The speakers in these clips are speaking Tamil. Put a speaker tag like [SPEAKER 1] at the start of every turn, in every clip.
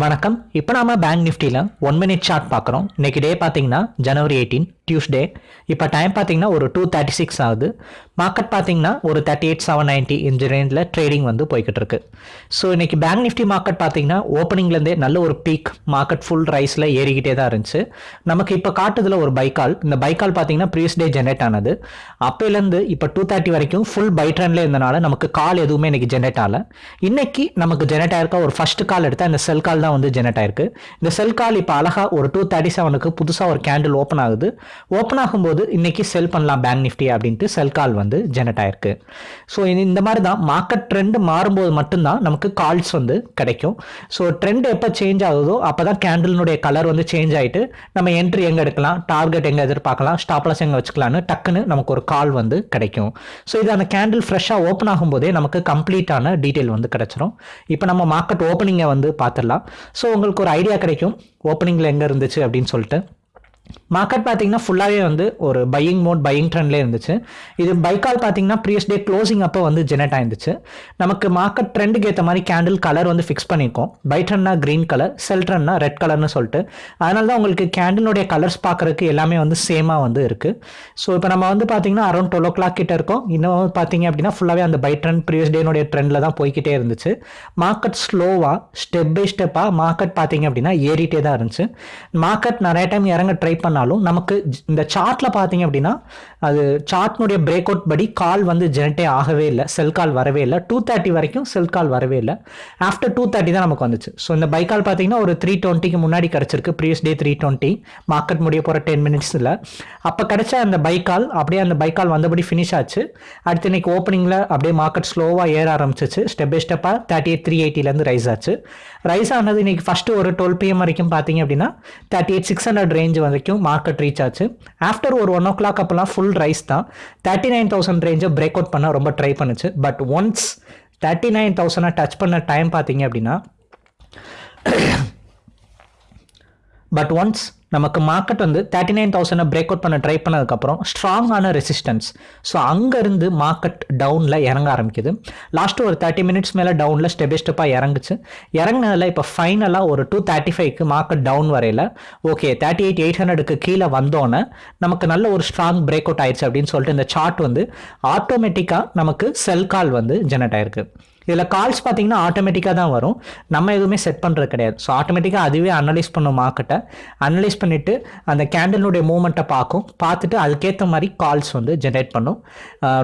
[SPEAKER 1] வணக்கம். இப்போ நாம பேங்க் நிஃப்டியில் ஒன் மினிட் சார்ட் பார்க்குறோம். இன்னைக்கு டே பார்த்தீங்கன்னா ஜனவரி எயிட்டீன் டியூஸ்டே இப்போ டைம் பார்த்தீங்கன்னா ஒரு டூ தேர்ட்டி சிக்ஸ் ஆகுது. மார்க்கெட் பார்த்தீங்கன்னா ஒரு தேர்ட்டி எயிட் செவன் நைன்ட்டி இந்த ரேஞ்சில் ட்ரேடிங் வந்து போய்கிட்டு இருக்கு. ஸோ இன்னைக்கு பேங்க் நிஃப்டி மார்க்கெட் பார்த்தீங்கன்னா ஓப்பனிங்லேருந்தே நல்ல ஒரு பீக் மார்க்கெட் ஃபுல் ரைஸில் ஏறிக்கிட்டே தான் இருந்துச்சு. நமக்கு இப்போ காட்டுதில் ஒரு பைக்கால் இந்த பைக்கால் பார்த்தீங்கன்னா ப்ரீவியஸ் டே ஜென்ரேட் ஆனது. அப்போலேருந்து இப்போ டூ தேர்ட்டி வரைக்கும் ஃபுல் பை ட்ரெண்ட்ல இருந்தனால நமக்கு கால் எதுவுமே இன்னைக்கு ஜென்ரேட் ஆகல. இன்னைக்கு நமக்கு ஜென்ரேட் ஆயிருக்க ஒரு ஃபர்ஸ்ட் கால் எடுத்தால் இந்த செல் கால் தான் வந்து ஜென்ரேட் ஆயிருக்கு. இந்த செல் கால் இப்போ அழகாக ஒரு டூ தேர்ட்டி செவனுக்கு புதுசாக ஒரு கேண்டில் ஓப்பன் ஆகுது. ஓப்பன் ஆகும்போது இன்றைக்கி செல் பண்ணலாம் பேங்க் நிஃப்டி அப்படின்ட்டு செல் கால் வந்து ஜெனரேட் ஆயிருக்கு. ஸோ இந்த மாதிரி தான் மார்க்கெட் ட்ரெண்ட் மாறும்போது மட்டும்தான் நமக்கு கால்ஸ் வந்து கிடைக்கும். ஸோ ட்ரெண்ட் எப்போ சேஞ்ச் ஆகுதோ அப்போ தான் கேண்டில்னுடைய கலர் வந்து சேஞ்ச் ஆகிட்டு நம்ம என்ட்ரி எங்கே எடுக்கலாம் டார்கெட் எங்கே எதிர்பார்க்கலாம் ஸ்டாப்லாஸ் எங்கே வச்சுக்கலாம்னு டக்குன்னு நமக்கு ஒரு கால் வந்து கிடைக்கும். ஸோ இது அந்த கேண்டில் ஃப்ரெஷ்ஷாக ஓப்பன் ஆகும்போதே நமக்கு கம்ப்ளீட்டான டீட்டெயில் வந்து கிடைச்சிரும். இப்போ நம்ம மார்க்கெட் ஓப்பனிங்கை வந்து பார்த்துடலாம். ஸோ உங்களுக்கு ஒரு ஐடியா கிடைக்கும். ஓப்பனிங்கில் எங்கே இருந்துச்சு அப்படின்னு சொல்லிட்டு. மார்க்கெட் பார்த்தீங்கன்னா ஃபுல்லாகவே வந்து ஒரு பையிங் மோட் பையிங் ட்ரெண்ட்லேயே இருந்துச்சு. இது பைக்கால் பார்த்தீங்கன்னா ப்ரீவியஸ் டே க்ளோசிங் அப்போ வந்து ஜெனரேட் ஆயிருந்துச்சு. நமக்கு மார்க்கெட் ட்ரெண்டுக்கு ஏற்ற மாதிரி கேண்டில் கலர் வந்து ஃபிக்ஸ் பண்ணியிருக்கோம் பை ட்ரெண்ட்னா க்ரீன் கலர் செல் ட்ரெண்ட்னா ரெட் கலர்னு சொல்லிட்டு. அதனால தான் உங்களுக்கு கேண்டிலுடைய கலர்ஸ் பார்க்குறதுக்கு எல்லாமே வந்து சேமாக வந்து இருக்குது ஸோ இப்போ நம்ம வந்து பார்த்தீங்கன்னா அரௌண்ட் டுவெல் ஓ கிளாக் கிட்ட இருக்கோம். இன்னும் பார்த்தீங்க அப்படின்னா ஃபுல்லாகவே அந்த பை ட்ரெண்ட் ப்ரீவியஸ் டேனுடைய ட்ரெண்டில் தான் போய்கிட்டே இருந்துச்சு. மார்க்கெட் ஸ்லோவாக ஸ்டெப் பை ஸ்டெப்பாக மார்க்கெட் பார்த்தீங்க அப்படின்னா ஏறிட்டே தான் இருந்துச்சு. மார்க்கெட் நிறைய டைம் இறங்க ட்ரை பண்ணாலும் நமக்கு இந்த சார்ட்ல பார்த்தீங்க அப்படின்னா அது சார்ட்னுடைய பிரேக் அவுட் படி கால் வந்து ஜெனரேட்டே ஆகவே இல்லை. செல் கால் வரவே இல்லை. டூ தேர்ட்டி வரைக்கும் செல் கால் வரவே இல்லை. ஆஃப்டர் டூ தேர்ட்டி தான் நமக்கு வந்துச்சு. ஸோ இந்த பை கால் பார்த்தீங்கன்னா ஒரு த்ரீ டுவெண்ட்டிக்கு முன்னாடி கிடச்சிருக்கு. Previous day three twenty market முடிய போகிற டென் மினிட்ஸில் அப்போ கிடைச்ச அந்த பை கால் அப்படியே அந்த பை கால் வந்தபடி ஃபினிஷ் ஆச்சு. அடுத்து இன்னைக்கு ஓப்பனிங்கில் அப்படியே மார்க்கெட் ஸ்லோவாக ஏற ஆரம்பிச்சிச்சு. ஸ்டெப் பை ஸ்டெப்பாக தேர்ட்டி எயிட் த்ரீ எயிட்டிலேருந்து ரைஸ் ஆச்சு. ரைஸ் ஆனது இன்னைக்கு ஃபஸ்ட்டு ஒரு டுவெல் பிஎம் வரைக்கும் பார்த்தீங்க அப்படின்னா thirty eight six hundred range வரைக்கும் மார்க்கெட் ரீச் ஆச்சு. ஆஃப்டர் ஒரு ஒன் ஓ கிளாக் அப்போலாம் ஃபுல் ரைஸ் தான். தேர்ட்டி நைன் தௌசண்ட் ரேஞ்சை பிரேக் அவுட் பண்ண ரொம்ப ட்ரை பண்ணுச்சு. பட் ஒன்ஸ் தேர்ட்டி நைன் தௌசண்டை டச் பண்ண டைம் பார்த்தீங்க அப்படின்னா பட் ஒன்ஸ் நமக்கு மார்க்கெட் வந்து தேர்ட்டி நைன் தௌசண்டை பிரேக் அவுட் பண்ண ட்ரை பண்ணதுக்கப்புறம் ஸ்ட்ராங்கான ரெசிஸ்டன்ஸ் ஸோ அங்கேருந்து மார்க்கெட் டவுனில் இறங்க ஆரம்பிக்குது. லாஸ்ட்டு ஒரு தேர்ட்டி மினிட்ஸ் மேலே டவுனில் ஸ்டெப் பை ஸ்டெப்பாக இறங்குச்சு. இறங்கினதில் இப்போ ஃபைனலாக ஒரு டூ தேர்ட்டி ஃபைவ்க்கு மார்க்கெட் டவுன் வரையில ஓகே தேர்ட்டி எயிட் எயிட் ஹண்ட்ரடுக்கு கீழே வந்தோன்னே நமக்கு நல்ல ஒரு ஸ்ட்ராங் பிரேக் அவுட் ஆயிடுச்சு அப்படின்னு சொல்லிட்டு இந்த சார்ட் வந்து ஆட்டோமேட்டிக்காக நமக்கு செல் கால் வந்து ஜெனரேட் ஆயிருக்கு. இதில் கால்ஸ் பார்த்தீங்கன்னா ஆட்டோமேட்டிக்காக தான் வரும். நம்ம எதுவுமே செட் பண்ணுறது கிடையாது. ஸோ ஆட்டோமேட்டிக்காக அதுவே அனலைஸ் பண்ணும் மார்க்கெட்டை அனலைஸ் பண்ணிவிட்டு அந்த கேண்டலுடைய மூமெண்ட்டை பார்க்கும். பார்த்துட்டு அதுக்கேற்ற மாதிரி கால்ஸ் வந்து ஜென்ரேட் பண்ணும்.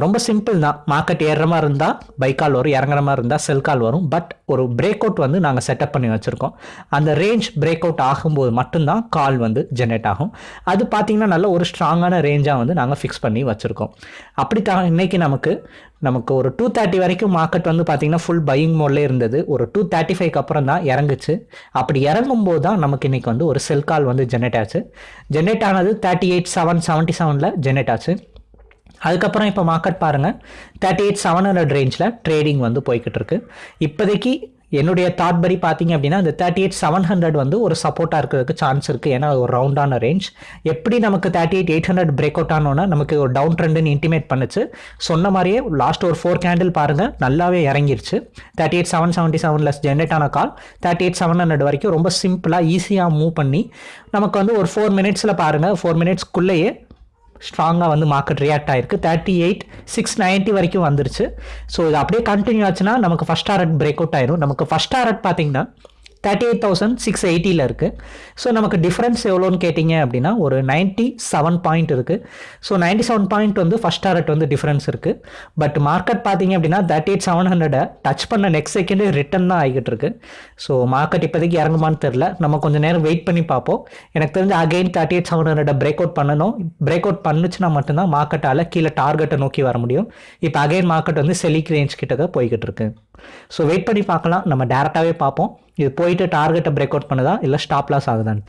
[SPEAKER 1] ரொம்ப சிம்பிள் தான். மார்க்கெட் ஏறுற மாதிரி இருந்தால் பை கால் வரும். இறங்குற மாதிரி இருந்தால் செல் கால் வரும். பட் ஒரு பிரேக் அவுட் வந்து நாங்கள் செட்டப் பண்ணி வச்சுருக்கோம். அந்த ரேஞ்ச் பிரேக் அவுட் ஆகும்போது மட்டும்தான் கால் வந்து ஜென்ரேட் ஆகும். அது பார்த்தீங்கன்னா நல்ல ஒரு ஸ்ட்ராங்கான ரேஞ்சாக வந்து நாங்கள் ஃபிக்ஸ் பண்ணி வச்சுருக்கோம். அப்படி தான் இன்னைக்கு நமக்கு நமக்கு ஒரு டூ தேர்ட்டி வரைக்கும் மார்க்கெட் வந்து பார்த்தீங்கன்னா ஃபுல் பையிங் மோட்லேயே இருந்தது. ஒரு டூ தேர்ட்டி ஃபைவ்க்கு அப்புறம் தான் இறங்குச்சு. அப்படி இறங்கும்போது தான் நமக்கு இன்றைக்கி வந்து ஒரு செல் கால் வந்து ஜென்ரேட் ஆச்சு. ஜென்ரேட் ஆனது தேர்ட்டி எயிட் செவன் செவன்ட்டி செவனில் ஜென்ரேட் ஆச்சு. அதுக்கப்புறம் இப்போ மார்க்கெட் பாருங்கள் தேர்ட்டி எயிட் செவன் ஹண்ட்ரட் ரேஞ்சில் ட்ரேடிங் வந்து போய்கிட்டு இருக்கு. இப்போதைக்கு என்னுடைய தாட் படி பார்த்தீங்க அப்படின்னா இந்த தேர்ட்டி எயிட் செவன் ஹண்ட்ரட் வந்து ஒரு சப்போர்ட்டாக இருக்கிறதுக்கு சான்ஸ் இருக்குது ஏன்னா ஒரு ரவுண்டான ரேஞ்ச் எப்படி நமக்கு thirty eight eight hundred break out ஆனோன்னா நமக்கு ஒரு டவுன் ட்ரெண்டுன்னு இன்டிமேட் பண்ணுச்சு. சொன்ன மாதிரியே லாஸ்ட் ஒரு ஃபோர் கேண்டில் பாருங்கள் நல்லாவே இறங்கிருச்சு. தேர்ட்டி எயிட் செவன் செவன்ட்டி செவனில் ஜென்ரேட் ஆன call thirty eight seven hundred வரைக்கும் ரொம்ப சிம்பிளாக ஈஸியாக மூவ் பண்ணி நமக்கு வந்து ஒரு ஃபோர் மினிட்ஸில் பாருங்கள் ஃபோர் மினிட்ஸ்க்குள்ளேயே ஸ்ட்ராங்காக வந்து மார்க்கெட் ரியாக்ட் ஆயிருக்கு. தேர்ட்டி எயிட் சிக்ஸ் நைன்ட்டி வரைக்கும் வந்துருச்சு. ஸோ இது அப்படியே கண்டினியூ ஆச்சுன்னா நமக்கு ஃபஸ்ட் டாரட் பிரேக் அவுட் ஆயிரும். நமக்கு ஃபஸ்ட் டாரட் பார்த்தீங்கன்னா தேர்ட்டி எயிட் தௌசண்ட் சிக்ஸ் எயிட்டியில் இருக்குது ஸோ நமக்கு டிஃப்ரென்ஸ் எவ்வளோன்னு கேட்டிங்க அப்படின்னா ஒரு நைன்ட்டி செவன் பாயிண்ட் இருக்குது ஸோ நைன்ட்டி செவன் பாயிண்ட் வந்து ஃபஸ்ட் டாரட் வந்து டிஃப்ரென்ஸ் இருக்குது பட் மார்க்கெட் பார்த்தீங்க அப்படின்னா தேர்ட்டி எயிட் செவன் ஹண்ட்ரடை டச் பண்ண நெக்ஸ்ட் செகண்டு ரிட்டன் தான் ஆகிட்டு இருக்கு. ஸோ மார்க்கெட் இப்போதைக்கு இறங்குமான்னு தெரில நம்ம கொஞ்சம் நேரம் வெயிட் பண்ணி பார்ப்போம். எனக்கு தெரிஞ்சு again thirty eight seven hundred break out பண்ணணும். பிரேக் அவுட் பண்ணுச்சுன்னா மட்டும்தான் மார்க்கெட்டால் கீழே டார்கெட்டை நோக்கி வர முடியும். இப்போ அகைன் மார்க்கெட் வந்து செலிக் ரேஞ்ச் கிட்ட தான் போய்கிட்டு இருக்கு. ஸோ வெயிட் பண்ணி பார்க்கலாம். நம்ம டேரெக்டாகவே பார்ப்போம். இது போயிட்டு டார்கெட்டை பிரேக் அவுட் பண்ணுதா? இல்லை ஸ்டாப் லாஸ் ஆகுதான்னு?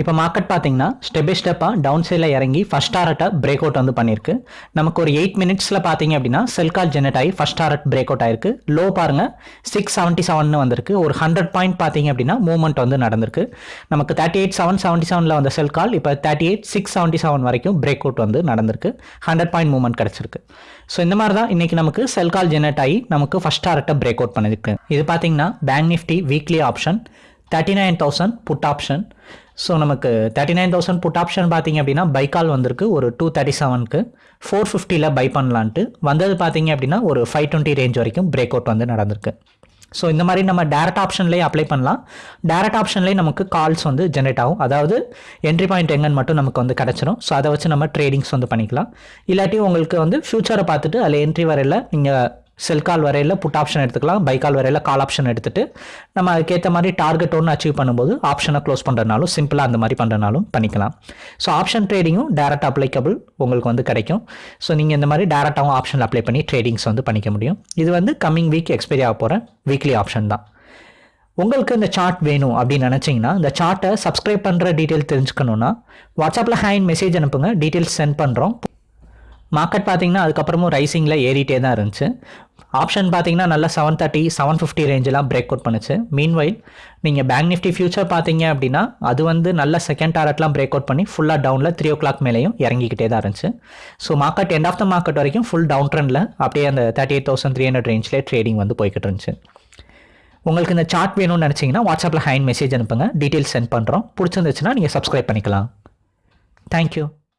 [SPEAKER 1] இப்போ மார்க்கெட் பார்த்தீங்கன்னா ஸ்டெப் பை ஸ்டெப்பாக டவுன் சைடில் இறங்கி ஃபஸ்ட் டாரட்டை பிரேக் அவுட் வந்து பண்ணியிருக்கு. நமக்கு ஒரு எயிட் மினிட்ஸில் பார்த்தீங்க அப்படின்னா செல் கால் ஜெனரேட் ஆகி ஃபஸ்ட் டாரட் பிரேக் அவுட் ஆயிருக்கு. லோ பாருங்கள் சிக்ஸ் செவன்ட்டி செவன் வந்திருக்கு. ஒரு ஹண்ட்ரட் பாயிண்ட் பார்த்தீங்க அப்படின்னா மூவ்மெண்ட் வந்து நடந்திருக்கு. நமக்கு தேர்ட்டி எயிட் செவன் செவன்ட்டி செவனில் வந்த செல் கால் இப்போ thirty eight six seventy seven வரைக்கும் பிரேக் அவுட் வந்து நடந்திருக்கு. ஹண்ட்ரட் பாயிண்ட் மூவ்மெண்ட் கிடச்சிருக்கு. ஸோ இந்த மாதிரி தான் இன்றைக்கி நமக்கு செல் கால் ஜெனரேட் ஆகி நமக்கு ஃபஸ்ட் டாரட்டை பிரேக் அவுட் பண்ணிருக்கு இது பார்த்தீங்கன்னா bank Nifty weekly option thirty nine thousand put option so நமக்கு thirty nine thousand put option பார்த்தீங்க அப்படின்னா பைக்கால் வந்திருக்கு. ஒரு டூ தேர்ட்டி செவனுக்கு ஃபோர் ஃபிஃப்டியில் பை பண்ணலான்ட்டு. வந்தது பார்த்தீங்க அப்படின்னா ஒரு ஃபைவ் டுவெண்ட்டி ரேஞ்ச் வரைக்கும் பிரேக் அவுட் வந்து நடந்திருக்கு. ஸோ இந்த மாதிரி நம்ம டேரக்ட் ஆப்ஷன்லேயே அப்ளை பண்ணலாம். டேரக்ட் ஆப்ஷன்லேயே நமக்கு கால்ஸ் வந்து ஜென்ரேட் ஆகும். அதாவது என்ட்ரி பாயிண்ட் எங்கன்னு மட்டும் நமக்கு வந்து கிடச்சிரும். ஸோ அதை வச்சு நம்ம ட்ரேடிங்ஸ் வந்து பண்ணிக்கலாம். இல்லாட்டி உங்களுக்கு வந்து ஃப்யூச்சரை பார்த்துட்டு அதில் என்ட்ரி வரையில் நீங்கள் செல் கால் வரையில் புட் ஆப்ஷன் எடுத்துக்கலாம் பை கால் வரையில் கால் ஆப்ஷன் எடுத்துகிட்டு நம்ம அதுக்கேற்ற மாதிரி டார்கெட் ஒன்று அச்சீவ் பண்ணும்போது ஆப்ஷனை க்ளோஸ் பண்ணுறதுனாலும் சிம்பிளாக அந்த மாதிரி பண்ணுறனாலும் பண்ணிக்கலாம். ஸோ ஆப்ஷன் ட்ரேடிங்கும் டேரக்ட் அப்ளைக்கபிள் உங்களுக்கு வந்து கிடைக்கும். ஸோ நீங்கள் இந்த மாதிரி டேரெக்டாகவும் ஆப்ஷன் அப்ளை பண்ணி ட்ரேடிங்ஸ் வந்து பண்ணிக்க முடியும். இது வந்து கம்மிங் வீக் எக்ஸ்பைரி ஆக போகிற வீக்லி ஆப்ஷன் தான். உங்களுக்கு இந்த சார்ட் வேணும் அப்படின்னு நினச்சிங்கன்னா இந்த சார்ட்டை சப்ஸ்கிரைப் பண்ணுற டீட்டெயில் தெரிஞ்சுக்கணுன்னா வாட்ஸ்அப்பில் ஹேண்ட் மெசேஜ் அனுப்புங்க. டீட்டெயில்ஸ் சென்ட் பண்ணுறோம் மார்க்கெட் பார்த்தீங்கன்னா அதுக்கப்புறமும் ரைசிங்கில் ஏறிட்டே தான் இருந்துச்சு. ஆப்ஷன் பார்த்தீங்கன்னா நல்லா செவன் தேர்ட்டி செவன் ஃபிஃப்டி ரேஞ்செலாம் பிரேக் அவுட் பண்ணுச்சு. மீன்வைல் நீங்கள் பேங்க் நிஃப்டி ஃபியூச்சர் பார்த்தீங்க அப்படின்னா அது வந்து நல்ல செகண்ட் டாரட்லாம் பிரேக் அவுட் பண்ணி ஃபுல்லாக டவுனில் த்ரீ ஓ கிளாக் மேலேயும் இறங்கிக்கிட்டே தான் இருந்துச்சு. So market end of the market வரைக்கும் ஃபுல் டவுன் ட்ரெண்டில் அப்படியே அந்த thirty eight thousand three hundred ரேஞ்சில் ட்ரேடிங் வந்து போய்கிட்டு இருந்துச்சு. உங்களுக்கு இந்த சார்ட் வேணும்னு நினச்சிங்கன்னா வாட்ஸ்அப்பில் ஹேண்ட் மெசேஜ் அனுப்புங்க. டீட்டெயில்ஸ் சென்ட் பண்ணுறோம் பிடிச்சிருந்துச்சுன்னா நீங்கள் சப்ஸ்கிரைப் பண்ணிக்கலாம். தேங்க்யூ